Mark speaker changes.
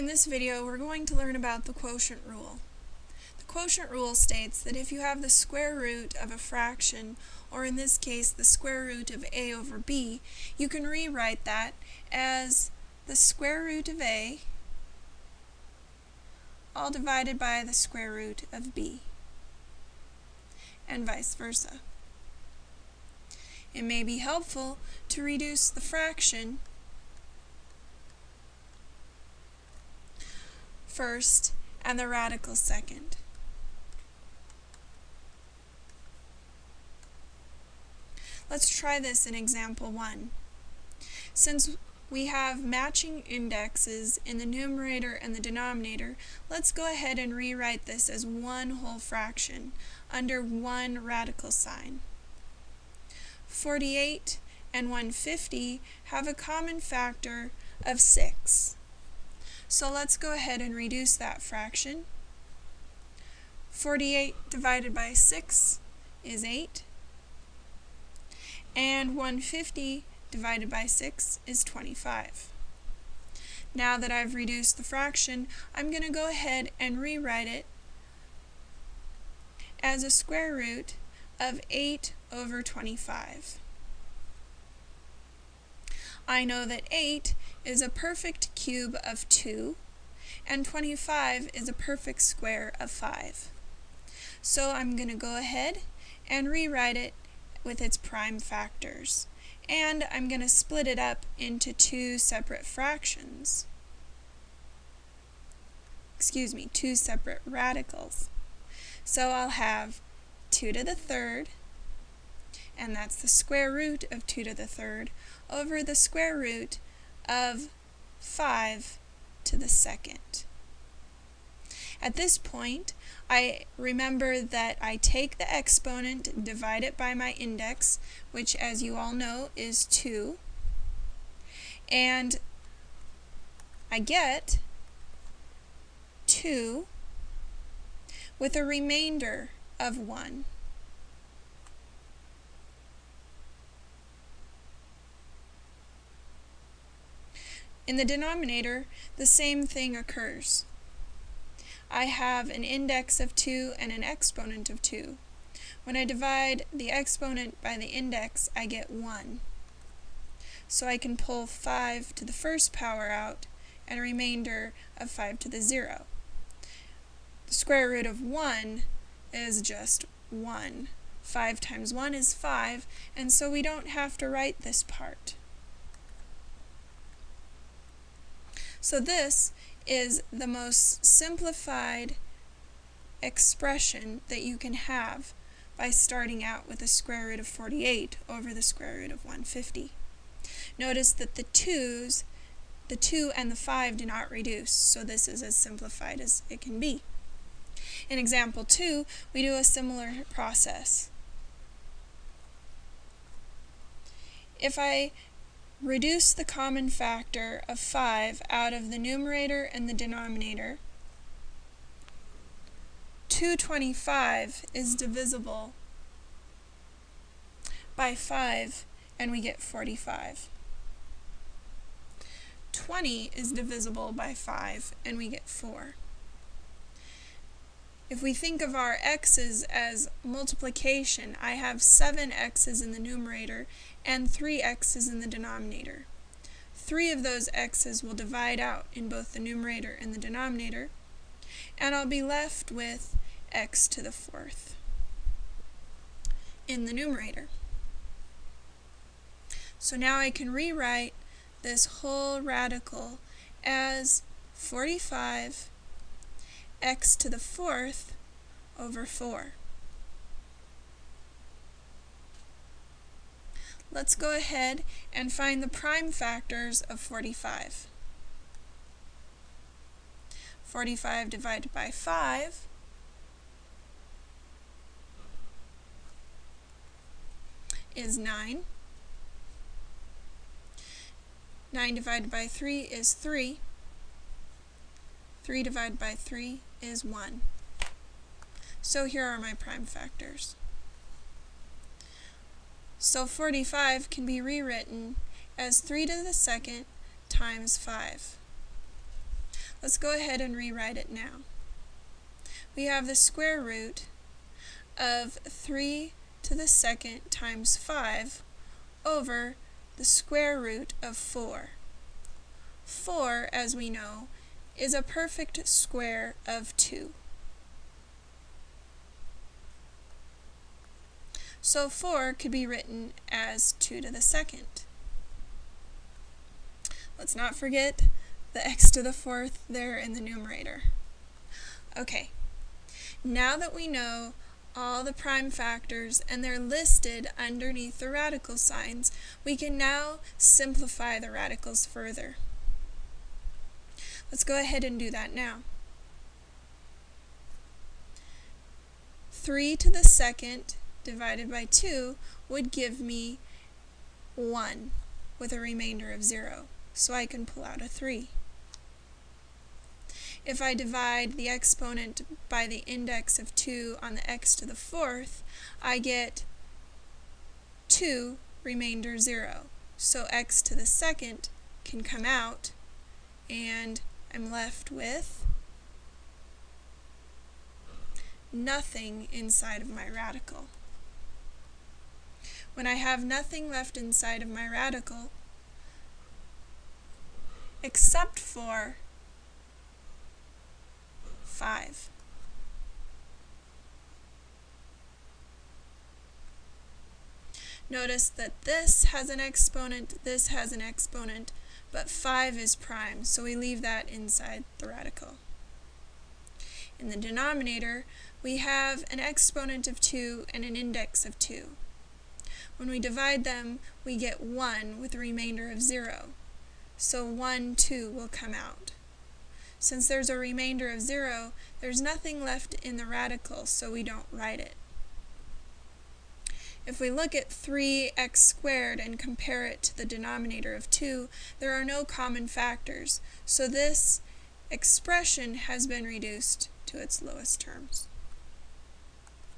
Speaker 1: In this video, we're going to learn about the quotient rule. The quotient rule states that if you have the square root of a fraction, or in this case, the square root of a over b, you can rewrite that as the square root of a all divided by the square root of b, and vice versa. It may be helpful to reduce the fraction first and the radical second. Let's try this in example 1. Since we have matching indexes in the numerator and the denominator, let's go ahead and rewrite this as one whole fraction under one radical sign. 48 and 150 have a common factor of 6. So let's go ahead and reduce that fraction. 48 divided by 6 is 8. And 150 divided by 6 is 25. Now that I've reduced the fraction, I'm going to go ahead and rewrite it as a square root of 8 over 25. I know that 8 is a perfect cube of 2, and 25 is a perfect square of 5. So I'm going to go ahead and rewrite it with its prime factors. And I'm going to split it up into two separate fractions. Excuse me, two separate radicals. So I'll have 2 to the third and that's the square root of 2 to the third, over the square root of 5 to the second. At this point, I remember that I take the exponent, divide it by my index, which as you all know is 2, and I get 2 with a remainder of 1. In the denominator, the same thing occurs. I have an index of 2 and an exponent of 2. When I divide the exponent by the index, I get 1. So I can pull 5 to the first power out and a remainder of 5 to the 0. The square root of 1 is just 1. 5 times 1 is 5, and so we don't have to write this part. So this is the most simplified expression that you can have by starting out with the square root of 48 over the square root of 150. Notice that the 2's, the 2 and the 5 do not reduce, so this is as simplified as it can be. In example 2, we do a similar process. If I Reduce the common factor of 5 out of the numerator and the denominator. 225 is divisible by 5 and we get 45. 20 is divisible by 5 and we get 4. If we think of our x's as multiplication, I have 7 x's in the numerator and 3 x's in the denominator. Three of those x's will divide out in both the numerator and the denominator, and I'll be left with x to the fourth in the numerator. So now I can rewrite this whole radical as 45 x to the fourth over 4. Let's go ahead and find the prime factors of 45. 45 divided by 5 is 9. 9 divided by 3 is 3. 3 divided by 3 is 1. So here are my prime factors. So 45 can be rewritten as 3 to the second times 5. Let's go ahead and rewrite it now. We have the square root of 3 to the second times 5 over the square root of 4. 4, as we know, is a perfect square of 2. So 4 could be written as 2 to the second. Let's not forget the x to the fourth there in the numerator. Okay, now that we know all the prime factors and they're listed underneath the radical signs, we can now simplify the radicals further. Let's go ahead and do that now. 3 to the second divided by 2 would give me 1 with a remainder of 0, so I can pull out a 3. If I divide the exponent by the index of 2 on the x to the fourth, I get 2 remainder 0. So x to the second can come out, and I'm left with nothing inside of my radical. When I have nothing left inside of my radical, except for 5. Notice that this has an exponent, this has an exponent, but 5 is prime, so we leave that inside the radical. In the denominator, we have an exponent of 2 and an index of 2. When we divide them, we get 1 with a remainder of 0. So 1, 2 will come out. Since there's a remainder of 0, there's nothing left in the radical, so we don't write it. If we look at 3x squared and compare it to the denominator of 2, there are no common factors, so this expression has been reduced to its lowest terms.